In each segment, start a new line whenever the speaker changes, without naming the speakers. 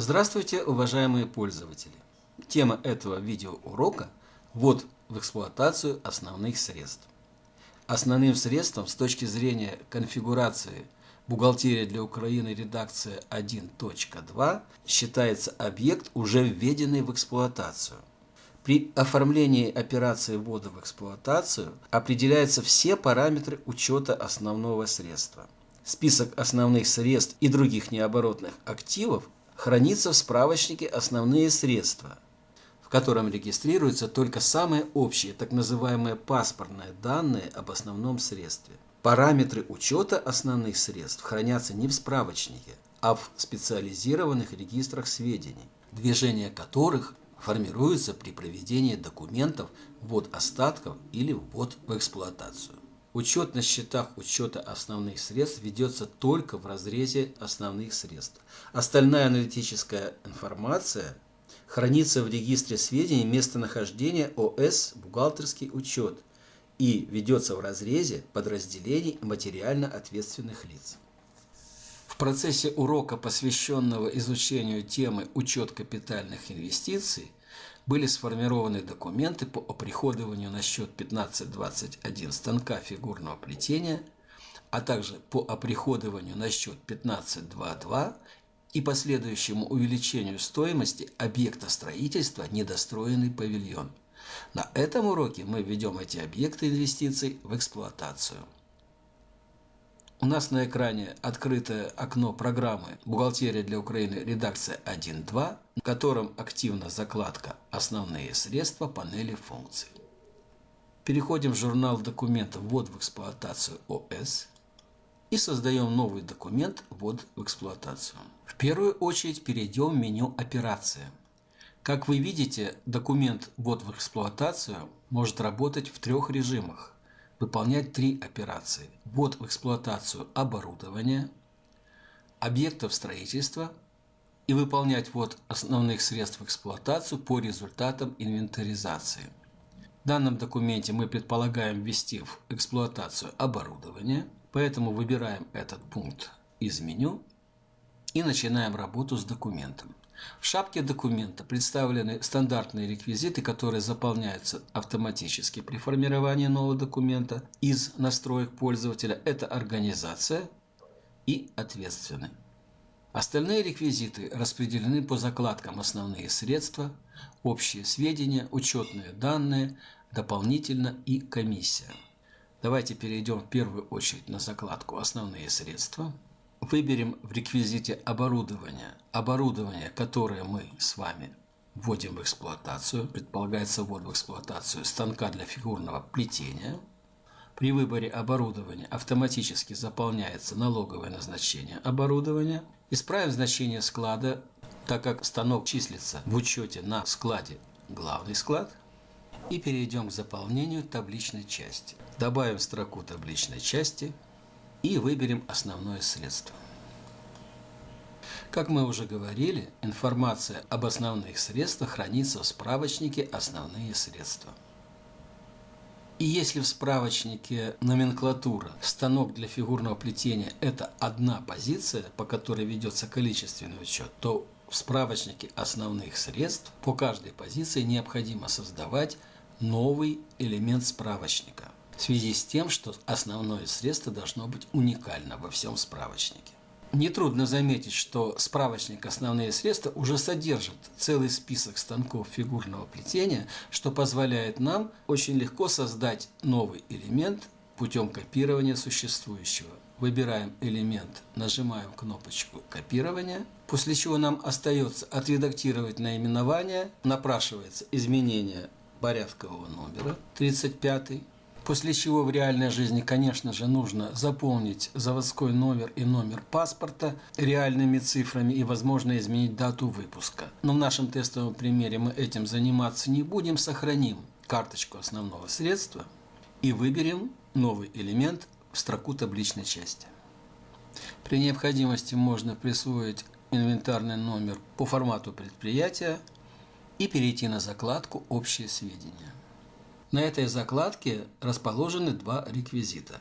Здравствуйте, уважаемые пользователи! Тема этого видеоурока – ввод в эксплуатацию основных средств. Основным средством с точки зрения конфигурации «Бухгалтерия для Украины. Редакция 1.2» считается объект, уже введенный в эксплуатацию. При оформлении операции ввода в эксплуатацию определяются все параметры учета основного средства. Список основных средств и других необоротных активов хранится в справочнике «Основные средства», в котором регистрируются только самые общие, так называемые паспортные данные об основном средстве. Параметры учета основных средств хранятся не в справочнике, а в специализированных регистрах сведений, движение которых формируется при проведении документов ввод остатков или ввод в эксплуатацию. Учет на счетах учета основных средств ведется только в разрезе основных средств. Остальная аналитическая информация хранится в регистре сведений местонахождения ОС «Бухгалтерский учет» и ведется в разрезе подразделений материально ответственных лиц. В процессе урока, посвященного изучению темы «Учет капитальных инвестиций», были сформированы документы по оприходованию на счет 1521 станка фигурного плетения, а также по оприходованию на счет 1522 и последующему увеличению стоимости объекта строительства недостроенный павильон. На этом уроке мы введем эти объекты инвестиций в эксплуатацию. У нас на экране открытое окно программы «Бухгалтерия для Украины. Редакция 1.2», в котором активна закладка «Основные средства панели функций». Переходим в журнал документов «Ввод в эксплуатацию ОС» и создаем новый документ «Ввод в эксплуатацию». В первую очередь перейдем в меню «Операция». Как вы видите, документ «Ввод в эксплуатацию» может работать в трех режимах – выполнять три операции. Ввод в эксплуатацию оборудования, объектов строительства и выполнять ввод основных средств в эксплуатацию по результатам инвентаризации. В данном документе мы предполагаем ввести в эксплуатацию оборудование, поэтому выбираем этот пункт из меню и начинаем работу с документом. В шапке документа представлены стандартные реквизиты, которые заполняются автоматически при формировании нового документа из настроек пользователя. Это организация и ответственный. Остальные реквизиты распределены по закладкам «Основные средства», «Общие сведения», «Учетные данные», «Дополнительно» и «Комиссия». Давайте перейдем в первую очередь на закладку «Основные средства». Выберем в реквизите оборудование. Оборудование, которое мы с вами вводим в эксплуатацию. Предполагается ввод в эксплуатацию станка для фигурного плетения. При выборе оборудования автоматически заполняется налоговое назначение оборудования. Исправим значение склада, так как станок числится в учете на складе главный склад. И перейдем к заполнению табличной части. Добавим строку табличной части и выберем основное средство. Как мы уже говорили, информация об основных средствах хранится в справочнике «Основные средства». И если в справочнике номенклатура станок для фигурного плетения – это одна позиция, по которой ведется количественный учет, то в справочнике основных средств по каждой позиции необходимо создавать новый элемент справочника – в связи с тем, что основное средство должно быть уникально во всем справочнике. Нетрудно заметить, что справочник «Основные средства» уже содержит целый список станков фигурного плетения, что позволяет нам очень легко создать новый элемент путем копирования существующего. Выбираем элемент, нажимаем кнопочку копирования, после чего нам остается отредактировать наименование, напрашивается изменение порядкового номера 35 После чего в реальной жизни, конечно же, нужно заполнить заводской номер и номер паспорта реальными цифрами и, возможно, изменить дату выпуска. Но в нашем тестовом примере мы этим заниматься не будем. Сохраним карточку основного средства и выберем новый элемент в строку табличной части. При необходимости можно присвоить инвентарный номер по формату предприятия и перейти на закладку «Общие сведения». На этой закладке расположены два реквизита.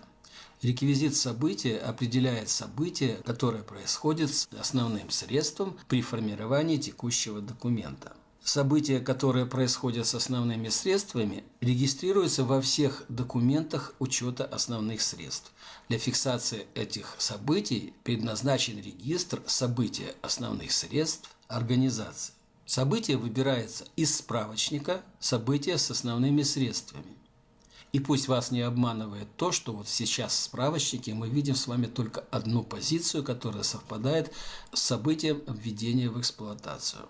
Реквизит события определяет событие, которое происходит с основным средством при формировании текущего документа. События, которые происходят с основными средствами, регистрируются во всех документах учета основных средств. Для фиксации этих событий предназначен регистр события основных средств организации. Событие выбирается из справочника «События с основными средствами». И пусть вас не обманывает то, что вот сейчас в справочнике мы видим с вами только одну позицию, которая совпадает с событием введения в эксплуатацию.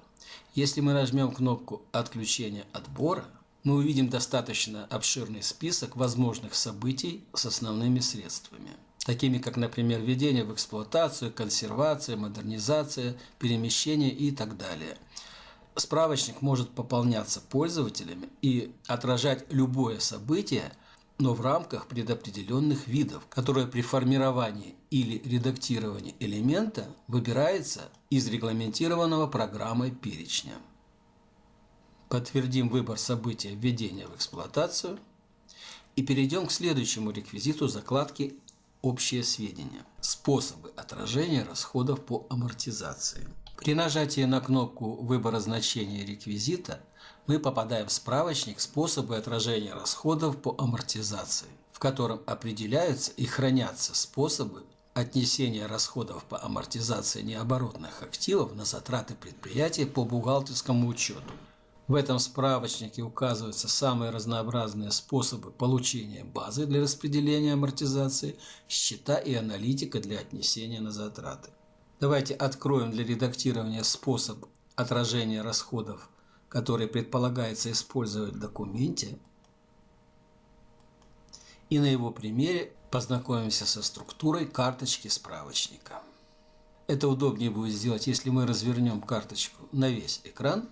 Если мы нажмем кнопку «Отключение отбора», мы увидим достаточно обширный список возможных событий с основными средствами, такими как, например, введение в эксплуатацию, консервация, модернизация, перемещение и так далее. Справочник может пополняться пользователями и отражать любое событие, но в рамках предопределенных видов, которые при формировании или редактировании элемента выбирается из регламентированного программой перечня. Подтвердим выбор события введения в эксплуатацию и перейдем к следующему реквизиту закладки «Общие сведения» – способы отражения расходов по амортизации. При нажатии на кнопку выбора значения реквизита мы попадаем в справочник «Способы отражения расходов по амортизации», в котором определяются и хранятся способы отнесения расходов по амортизации необоротных активов на затраты предприятия по бухгалтерскому учету. В этом справочнике указываются самые разнообразные способы получения базы для распределения амортизации, счета и аналитика для отнесения на затраты. Давайте откроем для редактирования способ отражения расходов, который предполагается использовать в документе. И на его примере познакомимся со структурой карточки справочника. Это удобнее будет сделать, если мы развернем карточку на весь экран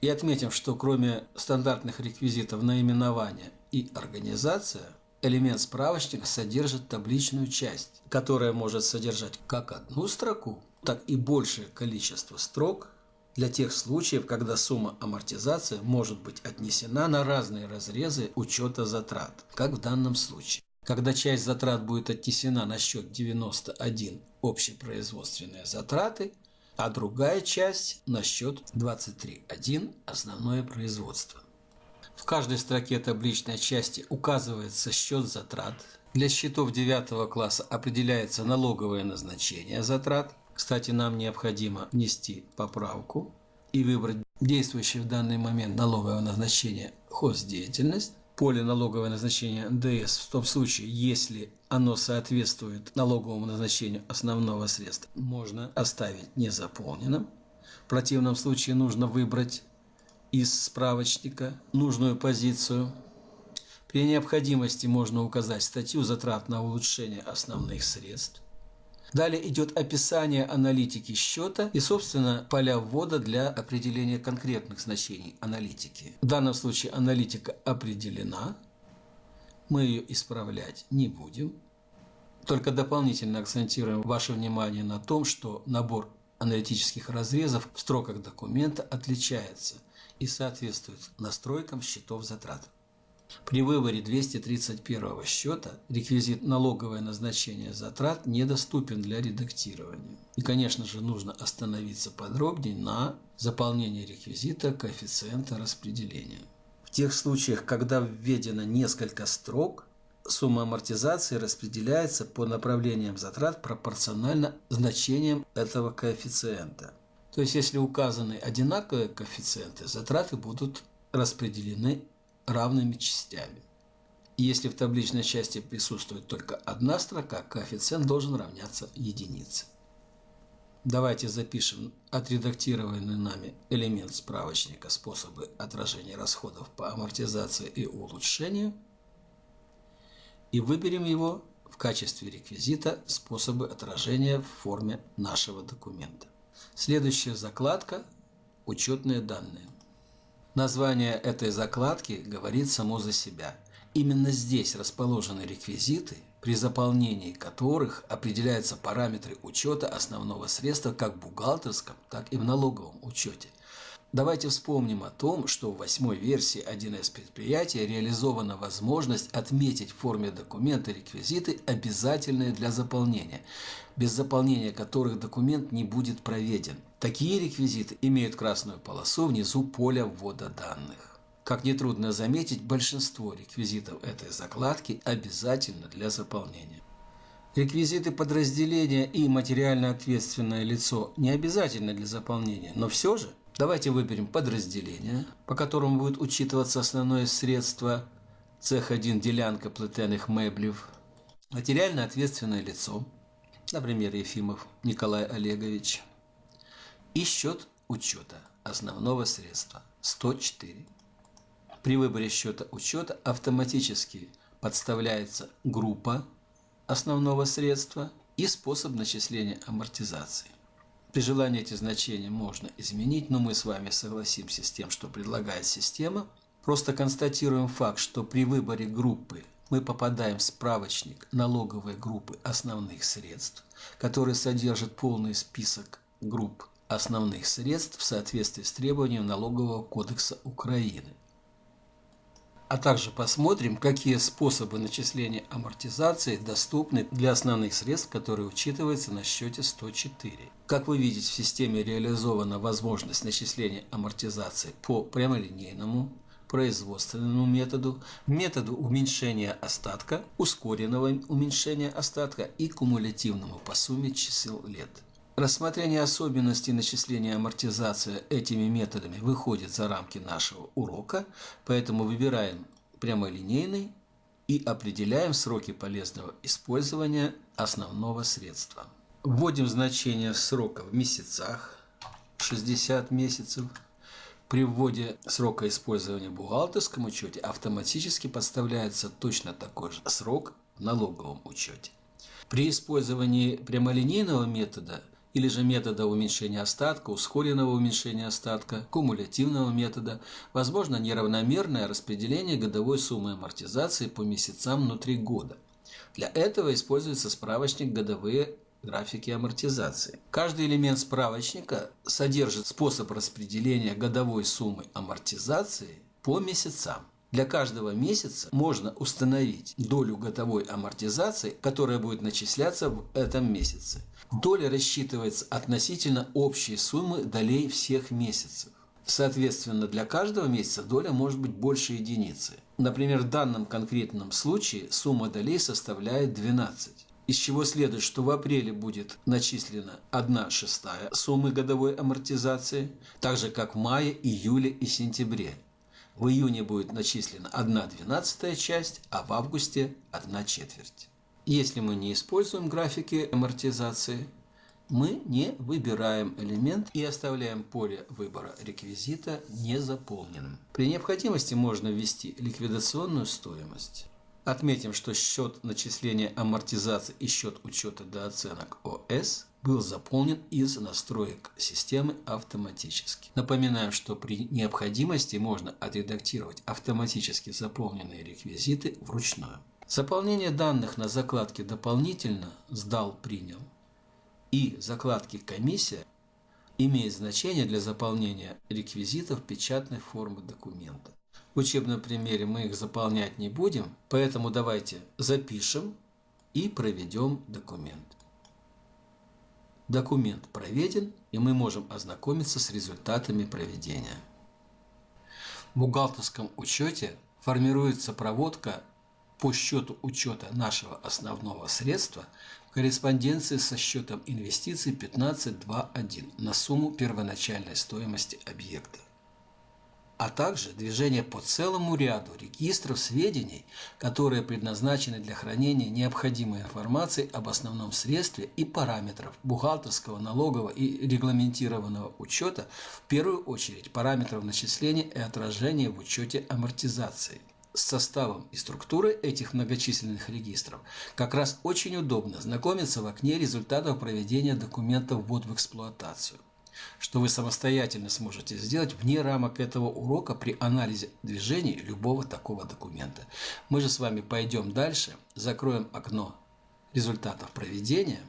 и отметим, что кроме стандартных реквизитов наименования и организация – Элемент справочника содержит табличную часть, которая может содержать как одну строку, так и большее количество строк для тех случаев, когда сумма амортизации может быть отнесена на разные разрезы учета затрат, как в данном случае. Когда часть затрат будет отнесена на счет 91 общепроизводственные затраты, а другая часть на счет 23.1 основное производство. Каждой строке табличной части указывается счет затрат. Для счетов 9 класса определяется налоговое назначение затрат. Кстати, нам необходимо внести поправку и выбрать действующее в данный момент налоговое назначение хоздеятельность. Поле налоговое назначение НДС в том случае, если оно соответствует налоговому назначению основного средства, можно оставить незаполненным. В противном случае нужно выбрать из справочника нужную позицию. При необходимости можно указать статью затрат на улучшение основных средств. Далее идет описание аналитики счета и, собственно, поля ввода для определения конкретных значений аналитики. В данном случае аналитика определена. Мы ее исправлять не будем. Только дополнительно акцентируем ваше внимание на том, что набор аналитических разрезов в строках документа отличается и соответствует настройкам счетов затрат. При выборе 231 счета реквизит налоговое назначение затрат недоступен для редактирования. И, конечно же, нужно остановиться подробнее на заполнении реквизита коэффициента распределения. В тех случаях, когда введено несколько строк, сумма амортизации распределяется по направлениям затрат пропорционально значениям этого коэффициента. То есть, если указаны одинаковые коэффициенты, затраты будут распределены равными частями. Если в табличной части присутствует только одна строка, коэффициент должен равняться единице. Давайте запишем отредактированный нами элемент справочника «Способы отражения расходов по амортизации и улучшению» и выберем его в качестве реквизита «Способы отражения в форме нашего документа». Следующая закладка – учетные данные. Название этой закладки говорит само за себя. Именно здесь расположены реквизиты, при заполнении которых определяются параметры учета основного средства как в бухгалтерском, так и в налоговом учете. Давайте вспомним о том, что в восьмой версии 1С предприятия реализована возможность отметить в форме документа реквизиты, обязательные для заполнения, без заполнения которых документ не будет проведен. Такие реквизиты имеют красную полосу внизу поля ввода данных. Как нетрудно заметить, большинство реквизитов этой закладки обязательно для заполнения. Реквизиты подразделения и материально ответственное лицо не обязательны для заполнения, но все же Давайте выберем подразделение, по которому будет учитываться основное средство цех 1 делянка плетеных меблев, материально ответственное лицо, например, Ефимов Николай Олегович, и счет учета основного средства 104. При выборе счета учета автоматически подставляется группа основного средства и способ начисления амортизации. При желании эти значения можно изменить, но мы с вами согласимся с тем, что предлагает система. Просто констатируем факт, что при выборе группы мы попадаем в справочник налоговой группы основных средств, который содержит полный список групп основных средств в соответствии с требованием Налогового кодекса Украины а также посмотрим, какие способы начисления амортизации доступны для основных средств, которые учитываются на счете 104. Как вы видите, в системе реализована возможность начисления амортизации по прямолинейному, производственному методу, методу уменьшения остатка, ускоренного уменьшения остатка и кумулятивному по сумме чисел лет. Рассмотрение особенностей начисления амортизации этими методами выходит за рамки нашего урока, поэтому выбираем прямолинейный и определяем сроки полезного использования основного средства. Вводим значение срока в месяцах, 60 месяцев. При вводе срока использования в бухгалтерском учете автоматически подставляется точно такой же срок в налоговом учете. При использовании прямолинейного метода – или же метода уменьшения остатка, ускоренного уменьшения остатка, кумулятивного метода, возможно неравномерное распределение годовой суммы амортизации по месяцам внутри года. Для этого используется справочник «Годовые графики амортизации». Каждый элемент справочника содержит способ распределения годовой суммы амортизации по месяцам. Для каждого месяца можно установить долю годовой амортизации, которая будет начисляться в этом месяце. Доля рассчитывается относительно общей суммы долей всех месяцев. Соответственно, для каждого месяца доля может быть больше единицы. Например, в данном конкретном случае сумма долей составляет 12 из чего следует, что в апреле будет начислена 1 шестая суммы годовой амортизации, так же как в мае, июле и сентябре. В июне будет начислена 1 двенадцатая часть, а в августе 1 четверть. Если мы не используем графики амортизации, мы не выбираем элемент и оставляем поле выбора реквизита незаполненным. При необходимости можно ввести ликвидационную стоимость. Отметим, что счет начисления амортизации и счет учета до оценок ОС был заполнен из настроек системы автоматически. Напоминаем, что при необходимости можно отредактировать автоматически заполненные реквизиты вручную. Заполнение данных на закладке «Дополнительно» «Сдал, принял» и закладки «Комиссия» имеет значение для заполнения реквизитов печатной формы документа. В учебном примере мы их заполнять не будем, поэтому давайте запишем и проведем документ. Документ проведен, и мы можем ознакомиться с результатами проведения. В бухгалтерском учете формируется проводка по счету учета нашего основного средства в корреспонденции со счетом инвестиций 15.2.1 на сумму первоначальной стоимости объекта а также движение по целому ряду регистров сведений, которые предназначены для хранения необходимой информации об основном средстве и параметров бухгалтерского, налогового и регламентированного учета, в первую очередь параметров начисления и отражения в учете амортизации. С составом и структурой этих многочисленных регистров как раз очень удобно знакомиться в окне результатов проведения документа ввод в эксплуатацию что вы самостоятельно сможете сделать вне рамок этого урока при анализе движений любого такого документа. Мы же с вами пойдем дальше, закроем окно результатов проведения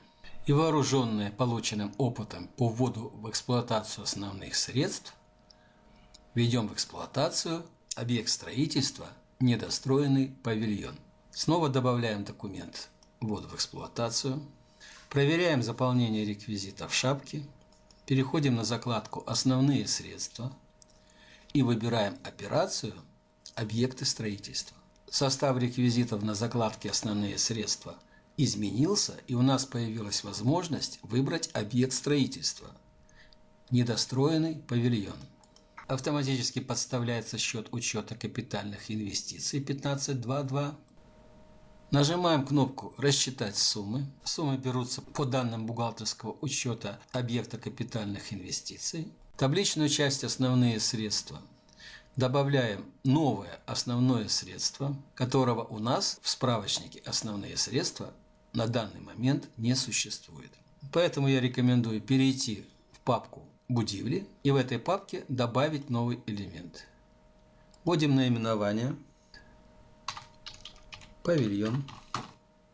и вооруженные полученным опытом по вводу в эксплуатацию основных средств, Введем в эксплуатацию объект строительства недостроенный павильон. Снова добавляем документ ввод в эксплуатацию. Проверяем заполнение реквизитов шапки. Переходим на закладку «Основные средства» и выбираем операцию «Объекты строительства». Состав реквизитов на закладке «Основные средства» изменился, и у нас появилась возможность выбрать объект строительства – недостроенный павильон. Автоматически подставляется счет учета капитальных инвестиций 1522. Нажимаем кнопку «Рассчитать суммы». Суммы берутся по данным бухгалтерского учета объекта капитальных инвестиций. Табличную часть «Основные средства» добавляем новое основное средство, которого у нас в справочнике «Основные средства» на данный момент не существует. Поэтому я рекомендую перейти в папку «Будивли» и в этой папке добавить новый элемент. Вводим наименование «Павильон».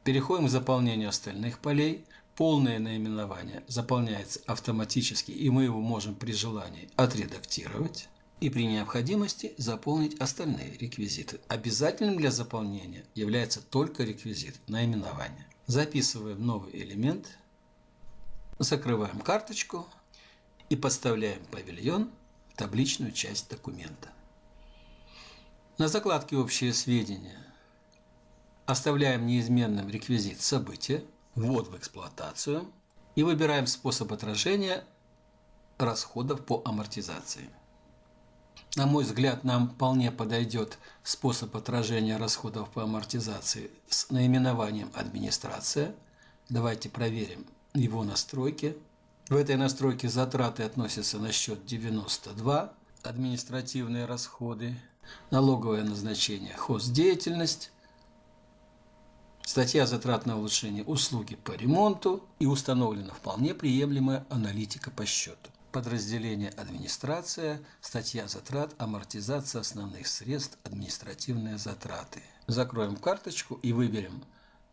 Переходим к заполнению остальных полей. Полное наименование заполняется автоматически, и мы его можем при желании отредактировать и при необходимости заполнить остальные реквизиты. Обязательным для заполнения является только реквизит наименования. Записываем новый элемент, закрываем карточку и подставляем павильон в табличную часть документа. На закладке «Общие сведения» оставляем неизменным реквизит события, ввод в эксплуатацию и выбираем способ отражения расходов по амортизации. На мой взгляд, нам вполне подойдет способ отражения расходов по амортизации с наименованием «Администрация». Давайте проверим его настройки. В этой настройке затраты относятся на счет 92, административные расходы, налоговое назначение, хоздеятельность, статья затрат на улучшение услуги по ремонту и установлена вполне приемлемая аналитика по счету подразделение «Администрация», статья затрат, амортизация основных средств, административные затраты. Закроем карточку и выберем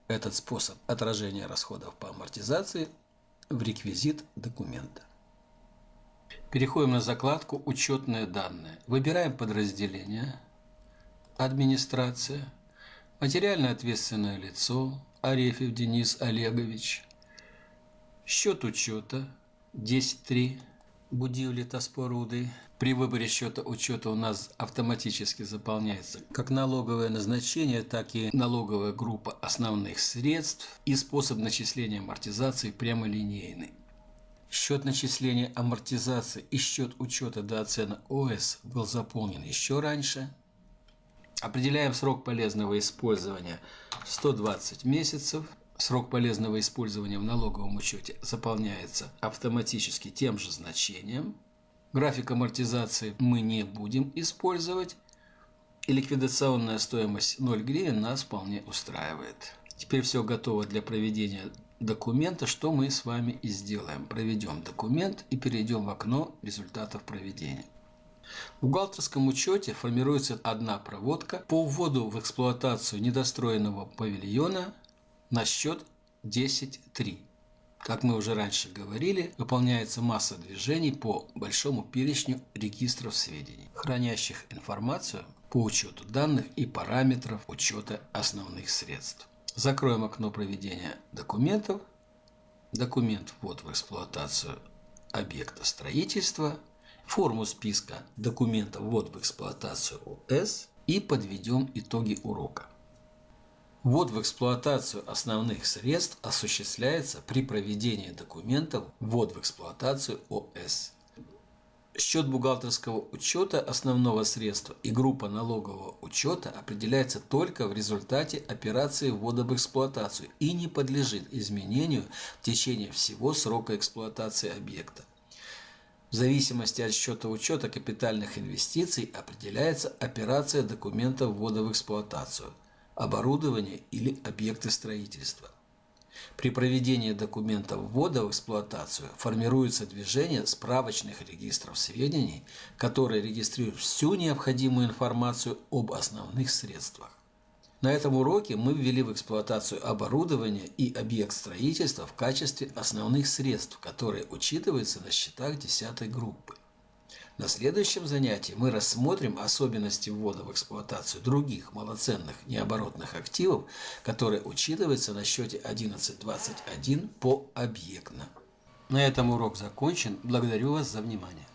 этот способ отражения расходов по амортизации в реквизит документа. Переходим на закладку «Учетные данные». Выбираем подразделение «Администрация», «Материально ответственное лицо», Арефьев Денис Олегович, счет учета 10.3, Будивли Таспоруды. При выборе счета учета у нас автоматически заполняется как налоговое назначение, так и налоговая группа основных средств и способ начисления амортизации прямолинейный. Счет начисления амортизации и счет учета до оценок ОС был заполнен еще раньше. Определяем срок полезного использования 120 месяцев – Срок полезного использования в налоговом учете заполняется автоматически тем же значением. График амортизации мы не будем использовать. И ликвидационная стоимость 0 гривен нас вполне устраивает. Теперь все готово для проведения документа, что мы с вами и сделаем. Проведем документ и перейдем в окно результатов проведения. В бухгалтерском учете формируется одна проводка по вводу в эксплуатацию недостроенного павильона на счет 10.3. Как мы уже раньше говорили, выполняется масса движений по большому перечню регистров сведений, хранящих информацию по учету данных и параметров учета основных средств. Закроем окно проведения документов. Документ ввод в эксплуатацию объекта строительства, форму списка документов ввод в эксплуатацию ОС и подведем итоги урока. Ввод в эксплуатацию основных средств осуществляется при проведении документов ввод в эксплуатацию ОС. Счет бухгалтерского учета основного средства и группа налогового учета определяется только в результате операции ввода в эксплуатацию и не подлежит изменению в течение всего срока эксплуатации объекта. В зависимости от счета учета капитальных инвестиций определяется операция документа ввода в эксплуатацию – оборудование или объекты строительства. При проведении документа ввода в эксплуатацию формируется движение справочных регистров сведений, которые регистрируют всю необходимую информацию об основных средствах. На этом уроке мы ввели в эксплуатацию оборудование и объект строительства в качестве основных средств, которые учитываются на счетах 10 группы. На следующем занятии мы рассмотрим особенности ввода в эксплуатацию других малоценных необоротных активов, которые учитываются на счете 11.21 по объектно. На этом урок закончен. Благодарю вас за внимание.